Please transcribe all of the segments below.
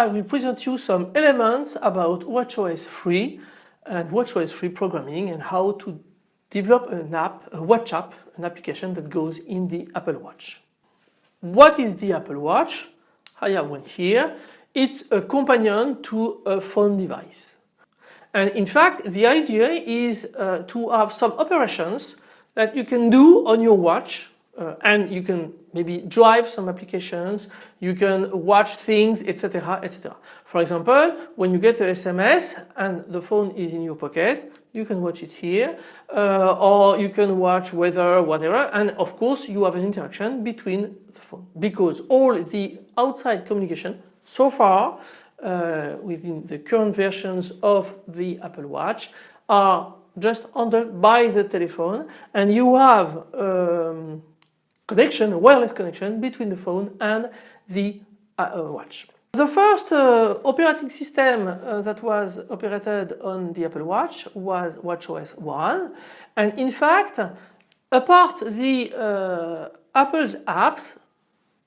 I will present you some elements about WatchOS 3 and WatchOS 3 programming and how to develop an app, a watch app, an application that goes in the Apple Watch. What is the Apple Watch? I have one here. It's a companion to a phone device. And in fact the idea is uh, to have some operations that you can do on your watch uh, and you can maybe drive some applications, you can watch things, etc. etc. For example, when you get a SMS and the phone is in your pocket, you can watch it here, uh, or you can watch weather, whatever, and of course you have an interaction between the phone because all the outside communication so far uh, within the current versions of the Apple Watch are just handled by the telephone and you have um, connection, a wireless connection between the phone and the uh, uh, watch. The first uh, operating system uh, that was operated on the Apple Watch was WatchOS 1 and in fact apart the uh, Apple's apps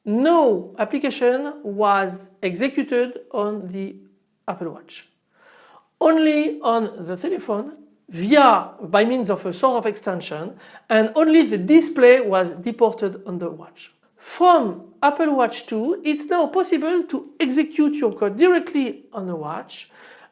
no application was executed on the Apple Watch. Only on the telephone via by means of a sort of extension and only the display was deported on the watch. From Apple Watch 2 it's now possible to execute your code directly on the watch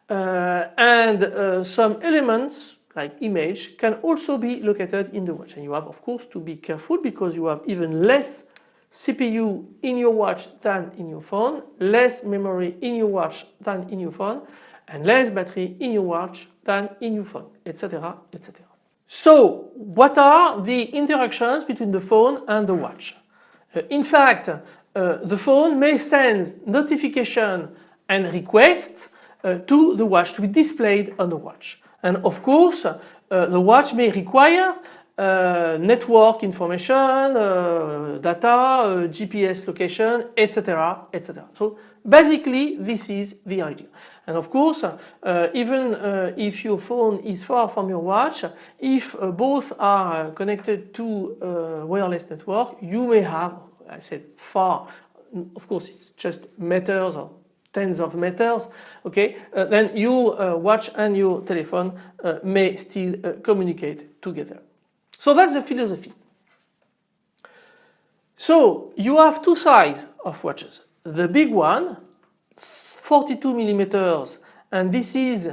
uh, and uh, some elements like image can also be located in the watch and you have of course to be careful because you have even less CPU in your watch than in your phone, less memory in your watch than in your phone and less battery in your watch than in your phone, etc. etc. So what are the interactions between the phone and the watch? Uh, in fact, uh, the phone may send notification and requests uh, to the watch to be displayed on the watch. And of course, uh, the watch may require uh, network information, uh, data, uh, GPS location, etc. etc. So basically this is the idea. And of course uh, even uh, if your phone is far from your watch, if uh, both are connected to a wireless network you may have, I said far, of course it's just meters or tens of meters, okay, then your watch and your telephone may still communicate together. So that's the philosophy. So you have two sides of watches. The big one, 42 millimeters, and this is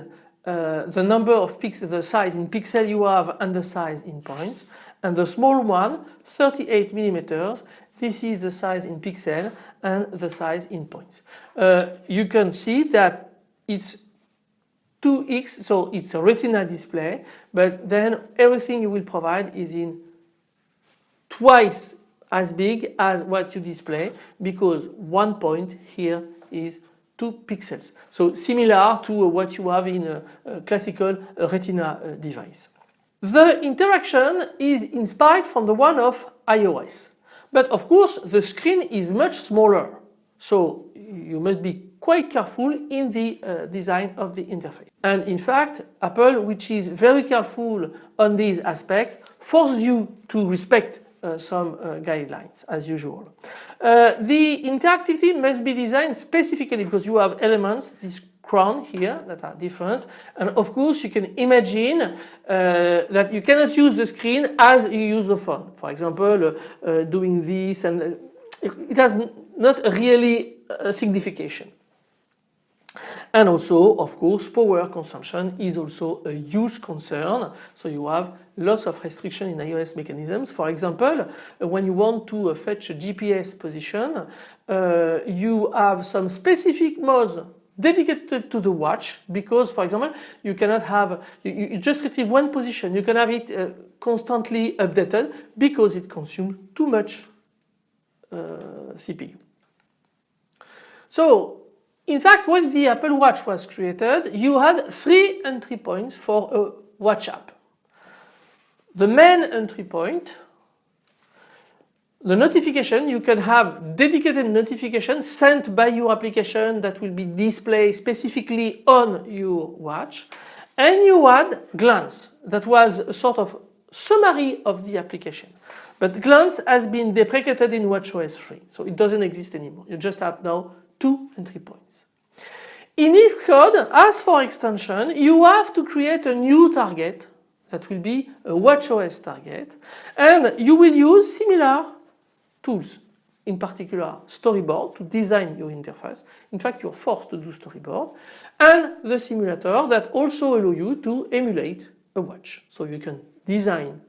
uh, the number of pixels, the size in pixel you have and the size in points. And the small one, 38 millimeters, this is the size in pixel and the size in points. Uh, you can see that it's 2x, so it's a retina display, but then everything you will provide is in twice as big as what you display because one point here is 2 pixels. So similar to what you have in a, a classical retina uh, device. The interaction is inspired from the one of iOS. But of course the screen is much smaller. So you must be quite careful in the uh, design of the interface. And in fact, Apple, which is very careful on these aspects, forces you to respect uh, some uh, guidelines as usual. Uh, the interactivity must be designed specifically because you have elements, this crown here that are different and of course you can imagine uh, that you cannot use the screen as you use the phone. For example, uh, doing this and it has not really a signification. And also, of course, power consumption is also a huge concern. So you have lots of restriction in iOS mechanisms. For example, when you want to fetch a GPS position, uh, you have some specific modes dedicated to the watch because for example you cannot have you, you just retrieve one position you can have it uh, constantly updated because it consumes too much uh, CPU. So in fact, when the Apple Watch was created, you had three entry points for a watch app. The main entry point, the notification, you can have dedicated notification sent by your application that will be displayed specifically on your watch. And you had glance, that was a sort of summary of the application. But glance has been deprecated in WatchOS 3, so it doesn't exist anymore. You just have now two entry points. In Xcode, as for extension, you have to create a new target that will be a WatchOS target and you will use similar tools in particular storyboard to design your interface. In fact you're forced to do storyboard and the simulator that also allow you to emulate a watch. So you can design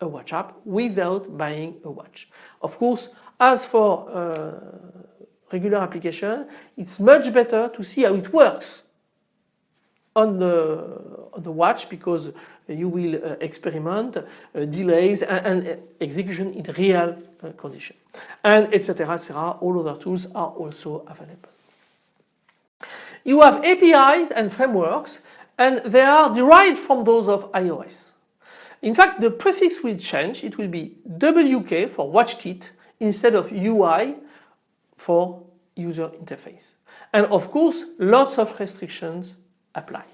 a watch app without buying a watch. Of course as for uh, regular application it's much better to see how it works on the, on the watch because you will uh, experiment uh, delays and, and, execution in real uh, condition and etc etc all other tools are also available. You have APIs and frameworks and they are derived from those of iOS. In fact the prefix will change it will be WK for WatchKit instead of UI for user interface and of course lots of restrictions apply.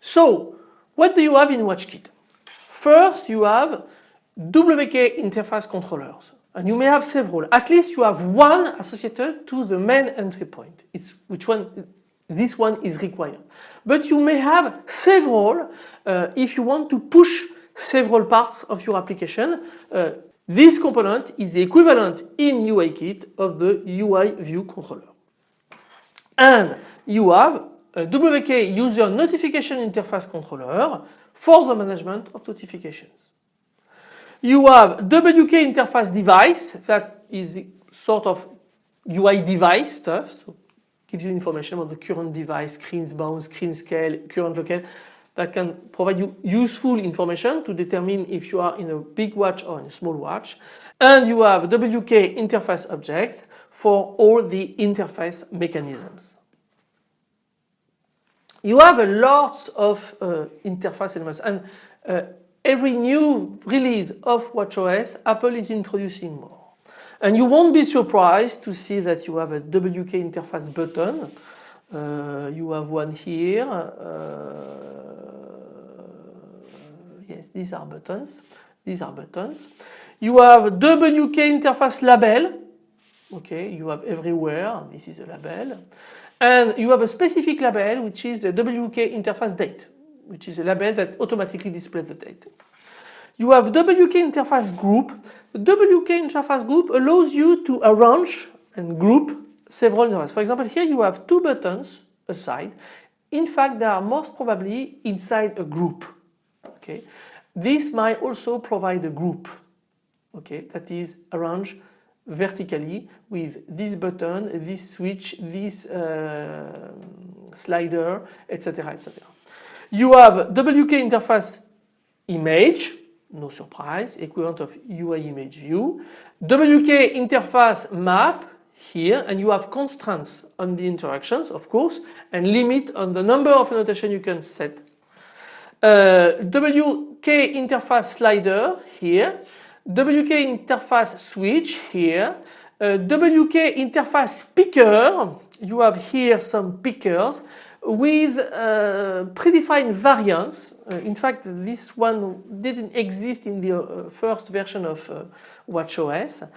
So what do you have in WatchKit? First you have WK interface controllers and you may have several. At least you have one associated to the main entry point. It's which one this one is required. But you may have several uh, if you want to push several parts of your application. Uh, this component is the equivalent in UIKit of the UI view controller. And you have a WK user notification interface controller for the management of notifications. You have WK interface device that is sort of UI device stuff, so gives you information about the current device, screens bound, screen scale, current local that can provide you useful information to determine if you are in a big watch or in a small watch. And you have WK interface objects for all the interface mechanisms. You have a lot of uh, interface elements and uh, every new release of WatchOS Apple is introducing more. And you won't be surprised to see that you have a WK interface button. Uh, you have one here. Uh, yes, these are buttons. These are buttons. You have WK interface label. Okay, you have everywhere. This is a label. And you have a specific label which is the WK interface date, which is a label that automatically displays the date. You have WK interface group. The WK interface group allows you to arrange and group several interfaces. For example, here you have two buttons aside. In fact, they are most probably inside a group. Okay. This might also provide a group okay, that is arranged vertically with this button, this switch, this uh, slider, etc. etc. You have WK interface image, no surprise, equivalent of UI image view. WK interface map here and you have constraints on the interactions of course and limit on the number of annotation you can set. Uh, WK interface slider here WK interface switch here, uh, WK interface picker, you have here some pickers with uh, predefined variants. In fact, this one didn't exist in the first version of WatchOS.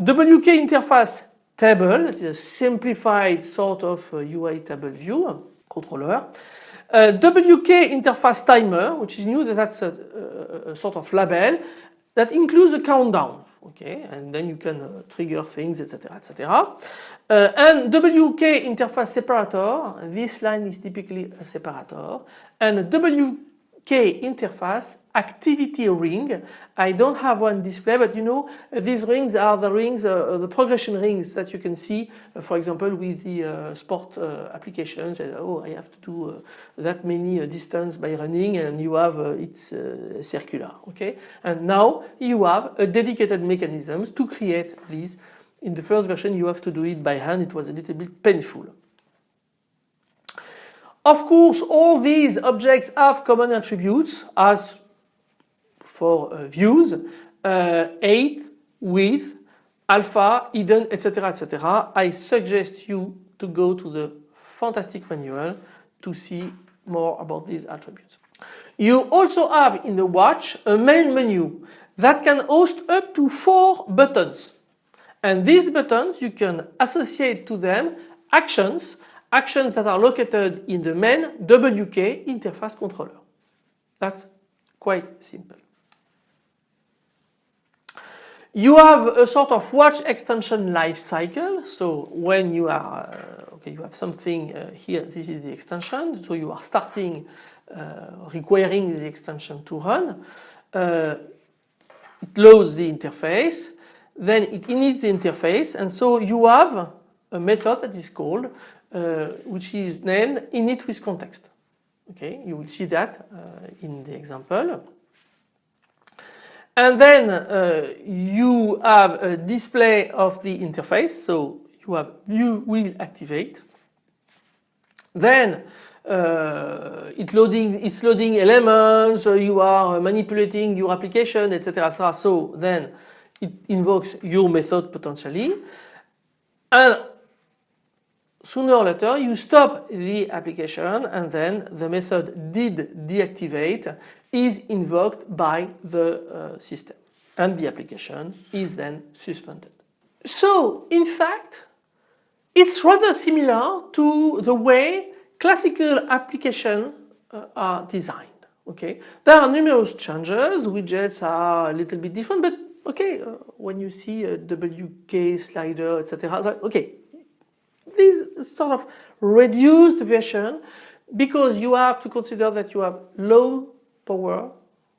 WK interface table, that is a simplified sort of UI table view controller. WK interface timer, which is new, that's a, a, sort of label that includes a countdown okay? And then you can uh, trigger things etc etc uh, and WK interface separator this line is typically a separator. And WK interface activity ring. I don't have one display but you know these rings are the rings, uh, the progression rings that you can see uh, for example with the uh, sport uh, applications and oh I have to do uh, that many uh, distance by running and you have it's circular okay and now you have a dedicated mechanism to create these in the first version you have to do it by hand it was a little bit painful. Of course all these objects have common attributes as for uh, views, uh, height, width, alpha, hidden, etc. etc. I suggest you to go to the fantastic manual to see more about these attributes. You also have in the watch a main menu that can host up to four buttons. And these buttons you can associate to them actions, actions that are located in the main WK interface controller. That's quite simple. You have a sort of watch extension life cycle. So when you are, uh, okay, you have something uh, here, this is the extension. So you are starting uh, requiring the extension to run. Uh, it loads the interface, then it inits the interface and so you have a method that is called, uh, which is named init with context. Okay, you will see that in the example. And then uh, you have a display of the interface. So you have view will activate. Then uh, it loading, it's loading elements, so you are manipulating your application, etc. So then it invokes your method potentially. And sooner or later you stop the application and then the method did deactivate is invoked by the uh, system and the application is then suspended. So in fact it's rather similar to the way classical applications uh, are designed. Okay, There are numerous changes, widgets are a little bit different but okay, uh, when you see a WK slider etc. Okay, this sort of reduced version because you have to consider that you have low power,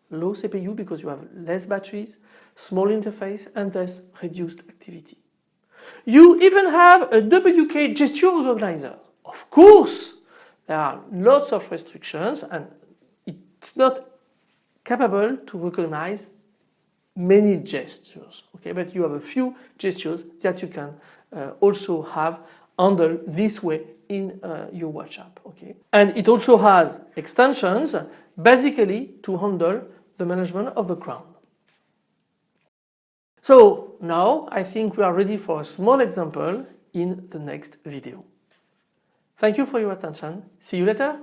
low CPU because you have less batteries, small interface and thus reduced activity. You even have a WK gesture recognizer. Of course, there are lots of restrictions and it's not capable to recognize many gestures. Okay, but you have a few gestures that you can uh, also have handled this way in uh, your watch app. Okay, and it also has extensions basically to handle the management of the crown. So now I think we are ready for a small example in the next video. Thank you for your attention. See you later.